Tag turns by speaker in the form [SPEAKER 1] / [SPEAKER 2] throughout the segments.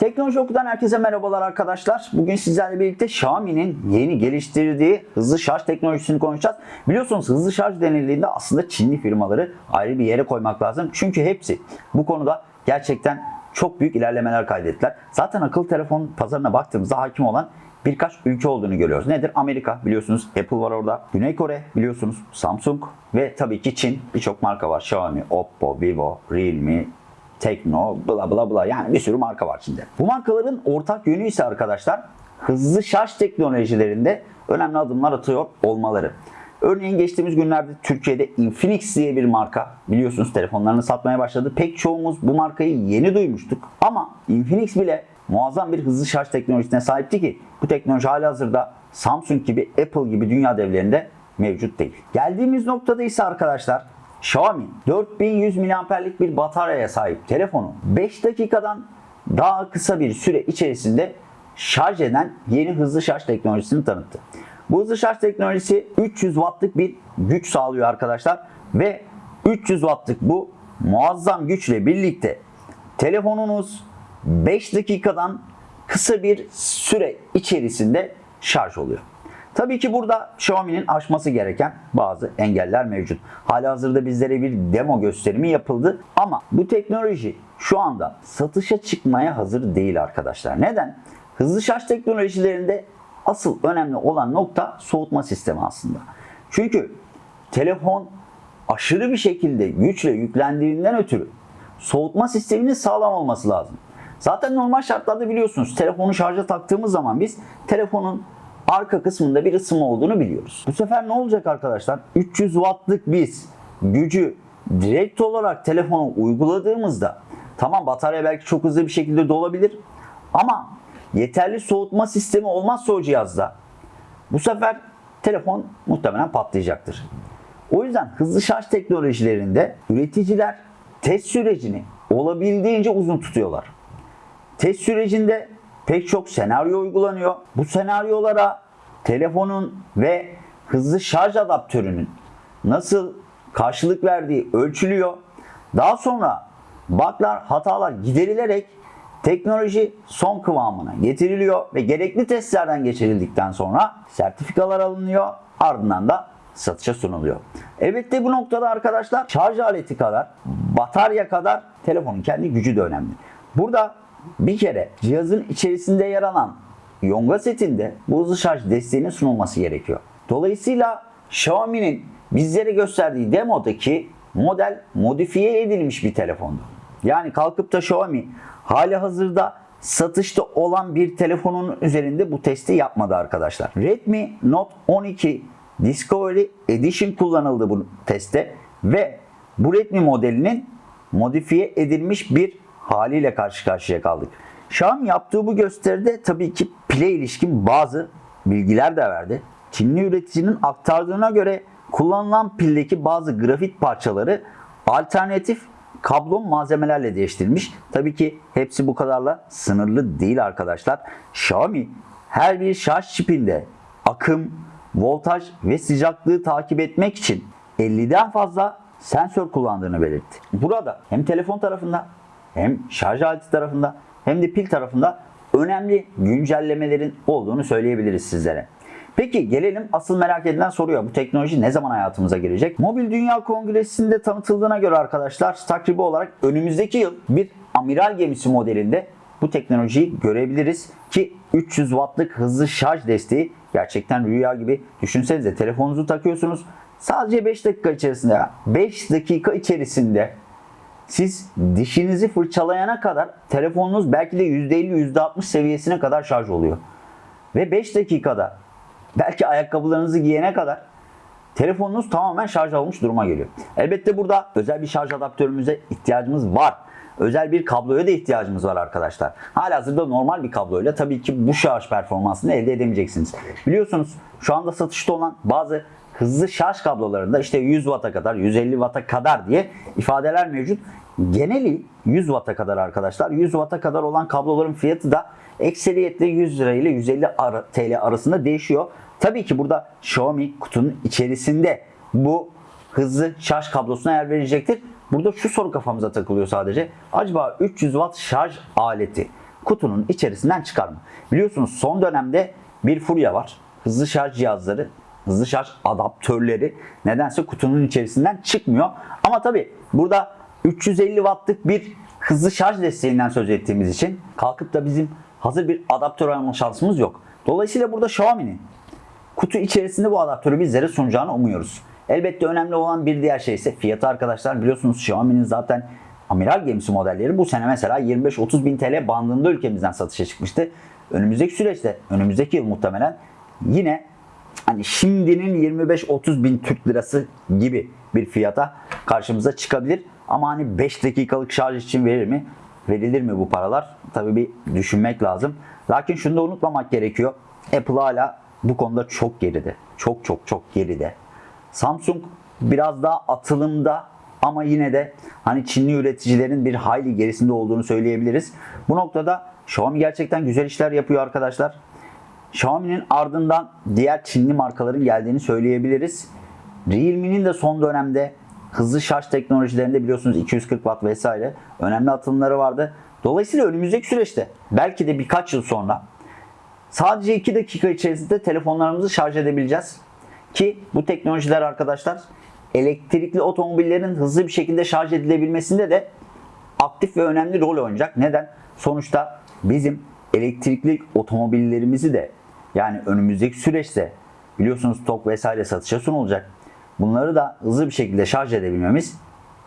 [SPEAKER 1] Teknoloji Oku'dan herkese merhabalar arkadaşlar. Bugün sizlerle birlikte Xiaomi'nin yeni geliştirdiği hızlı şarj teknolojisini konuşacağız. Biliyorsunuz hızlı şarj denildiğinde aslında Çinli firmaları ayrı bir yere koymak lazım. Çünkü hepsi bu konuda gerçekten çok büyük ilerlemeler kaydettiler. Zaten akıllı telefon pazarına baktığımızda hakim olan birkaç ülke olduğunu görüyoruz. Nedir? Amerika biliyorsunuz Apple var orada. Güney Kore biliyorsunuz Samsung ve tabii ki Çin birçok marka var. Xiaomi, Oppo, Vivo, Realme, Tekno, bla bla bla yani bir sürü marka var şimdi. Bu markaların ortak yönü ise arkadaşlar hızlı şarj teknolojilerinde önemli adımlar atıyor olmaları. Örneğin geçtiğimiz günlerde Türkiye'de Infinix diye bir marka biliyorsunuz telefonlarını satmaya başladı. Pek çoğumuz bu markayı yeni duymuştuk. Ama Infinix bile muazzam bir hızlı şarj teknolojisine sahipti ki bu teknoloji halihazırda Samsung gibi Apple gibi dünya devlerinde mevcut değil. Geldiğimiz noktada ise arkadaşlar Xiaomi 4100 mAh'lik bir bataryaya sahip telefonu 5 dakikadan daha kısa bir süre içerisinde şarj eden yeni hızlı şarj teknolojisini tanıttı. Bu hızlı şarj teknolojisi 300 wattlık bir güç sağlıyor arkadaşlar ve 300 wattlık bu muazzam güçle birlikte telefonunuz 5 dakikadan kısa bir süre içerisinde şarj oluyor. Tabii ki burada Xiaomi'nin aşması gereken bazı engeller mevcut. Halihazırda bizlere bir demo gösterimi yapıldı ama bu teknoloji şu anda satışa çıkmaya hazır değil arkadaşlar. Neden? Hızlı şarj teknolojilerinde asıl önemli olan nokta soğutma sistemi aslında. Çünkü telefon aşırı bir şekilde güçle yüklendiğinden ötürü soğutma sisteminin sağlam olması lazım. Zaten normal şartlarda biliyorsunuz telefonu şarja taktığımız zaman biz telefonun arka kısmında bir ısınma olduğunu biliyoruz. Bu sefer ne olacak arkadaşlar? 300 wattlık biz gücü direkt olarak telefona uyguladığımızda tamam batarya belki çok hızlı bir şekilde dolabilir ama yeterli soğutma sistemi olmazsa o cihazda bu sefer telefon muhtemelen patlayacaktır. O yüzden hızlı şarj teknolojilerinde üreticiler test sürecini olabildiğince uzun tutuyorlar. Test sürecinde pek çok senaryo uygulanıyor. Bu senaryolara telefonun ve hızlı şarj adaptörünün nasıl karşılık verdiği ölçülüyor. Daha sonra bug'lar, hatalar giderilerek teknoloji son kıvamına getiriliyor ve gerekli testlerden geçirildikten sonra sertifikalar alınıyor. Ardından da satışa sunuluyor. Elbette bu noktada arkadaşlar şarj aleti kadar, batarya kadar telefonun kendi gücü de önemli. Burada bir kere cihazın içerisinde yer alan Yonga setinde bu hızlı şarj desteğinin sunulması gerekiyor. Dolayısıyla Xiaomi'nin bizlere gösterdiği demodaki model modifiye edilmiş bir telefondu. Yani kalkıp da Xiaomi hali hazırda satışta olan bir telefonun üzerinde bu testi yapmadı arkadaşlar. Redmi Note 12 Discovery Edition kullanıldı bu testte ve bu Redmi modelinin modifiye edilmiş bir haliyle karşı karşıya kaldık. Xiaomi yaptığı bu gösteride tabii ki pile ilişkin bazı bilgiler de verdi. Çinli üreticinin aktardığına göre kullanılan pildeki bazı grafit parçaları alternatif kablon malzemelerle değiştirilmiş. Tabii ki hepsi bu kadarla sınırlı değil arkadaşlar. Xiaomi her bir şarj çipinde akım, voltaj ve sıcaklığı takip etmek için 50'den fazla sensör kullandığını belirtti. Burada hem telefon tarafında hem şarj aleti tarafında hem de pil tarafında önemli güncellemelerin olduğunu söyleyebiliriz sizlere. Peki gelelim asıl merak edilen soruya. Bu teknoloji ne zaman hayatımıza girecek? Mobil Dünya Kongresi'nde tanıtıldığına göre arkadaşlar takribi olarak önümüzdeki yıl bir amiral gemisi modelinde bu teknolojiyi görebiliriz ki 300 wattlık hızlı şarj desteği gerçekten rüya gibi. Düşünsenize telefonunuzu takıyorsunuz. Sadece 5 dakika içerisinde 5 dakika içerisinde siz dişinizi fırçalayana kadar telefonunuz belki de %50 %60 seviyesine kadar şarj oluyor. Ve 5 dakikada belki ayakkabılarınızı giyene kadar telefonunuz tamamen şarj olmuş duruma geliyor. Elbette burada özel bir şarj adaptörümüze ihtiyacımız var. Özel bir kabloya da ihtiyacımız var arkadaşlar. Halihazırda normal bir kabloyla tabii ki bu şarj performansını elde edemeyeceksiniz. Biliyorsunuz şu anda satışta olan bazı hızlı şarj kablolarında işte 100 Watt'a kadar, 150 Watt'a kadar diye ifadeler mevcut. Geneli 100 Watt'a kadar arkadaşlar. 100 Watt'a kadar olan kabloların fiyatı da ekseriyetle 100 lira ile 150 TL arasında değişiyor. Tabii ki burada Xiaomi kutunun içerisinde bu hızlı şarj kablosuna yer verecektir. Burada şu soru kafamıza takılıyor sadece. Acaba 300 watt şarj aleti kutunun içerisinden çıkarma. Biliyorsunuz son dönemde bir furya var. Hızlı şarj cihazları, hızlı şarj adaptörleri nedense kutunun içerisinden çıkmıyor. Ama tabi burada 350 wattlık bir hızlı şarj desteğinden söz ettiğimiz için kalkıp da bizim hazır bir adaptör alma şansımız yok. Dolayısıyla burada Xiaomi'nin kutu içerisinde bu adaptörü bizlere sunacağını umuyoruz. Elbette önemli olan bir diğer şey ise fiyatı arkadaşlar. Biliyorsunuz Xiaomi'nin zaten amiral gemisi modelleri bu sene mesela 25-30 bin TL bandında ülkemizden satışa çıkmıştı. Önümüzdeki süreçte, önümüzdeki yıl muhtemelen yine hani şimdinin 25-30 bin Türk lirası gibi bir fiyata karşımıza çıkabilir. Ama hani 5 dakikalık şarj için verir mi? Verilir mi bu paralar? Tabii bir düşünmek lazım. Lakin şunu da unutmamak gerekiyor. Apple hala bu konuda çok geride. Çok çok çok geride. Samsung biraz daha atılımda ama yine de hani Çinli üreticilerin bir hayli gerisinde olduğunu söyleyebiliriz. Bu noktada Xiaomi gerçekten güzel işler yapıyor arkadaşlar. Xiaomi'nin ardından diğer Çinli markaların geldiğini söyleyebiliriz. Realme'nin de son dönemde hızlı şarj teknolojilerinde biliyorsunuz 240 watt vesaire önemli atılımları vardı. Dolayısıyla önümüzdeki süreçte belki de birkaç yıl sonra sadece 2 dakika içerisinde telefonlarımızı şarj edebileceğiz. Ki bu teknolojiler arkadaşlar elektrikli otomobillerin hızlı bir şekilde şarj edilebilmesinde de aktif ve önemli rol oynayacak. Neden? Sonuçta bizim elektrikli otomobillerimizi de yani önümüzdeki süreçte biliyorsunuz stok vesaire satışa sunulacak. Bunları da hızlı bir şekilde şarj edebilmemiz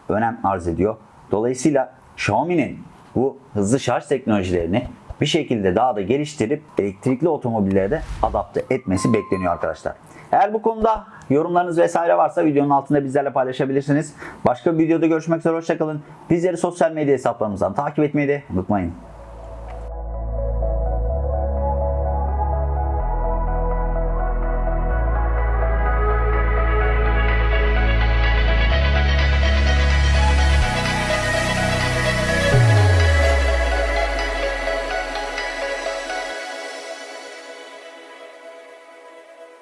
[SPEAKER 1] önem arz ediyor. Dolayısıyla Xiaomi'nin bu hızlı şarj teknolojilerini bir şekilde daha da geliştirip elektrikli otomobillere de adapte etmesi bekleniyor arkadaşlar. Eğer bu konuda yorumlarınız vesaire varsa videonun altında bizlerle paylaşabilirsiniz. Başka bir videoda görüşmek üzere hoşçakalın. Bizleri sosyal medya hesaplarımızdan takip etmeyi de unutmayın.